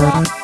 Bye.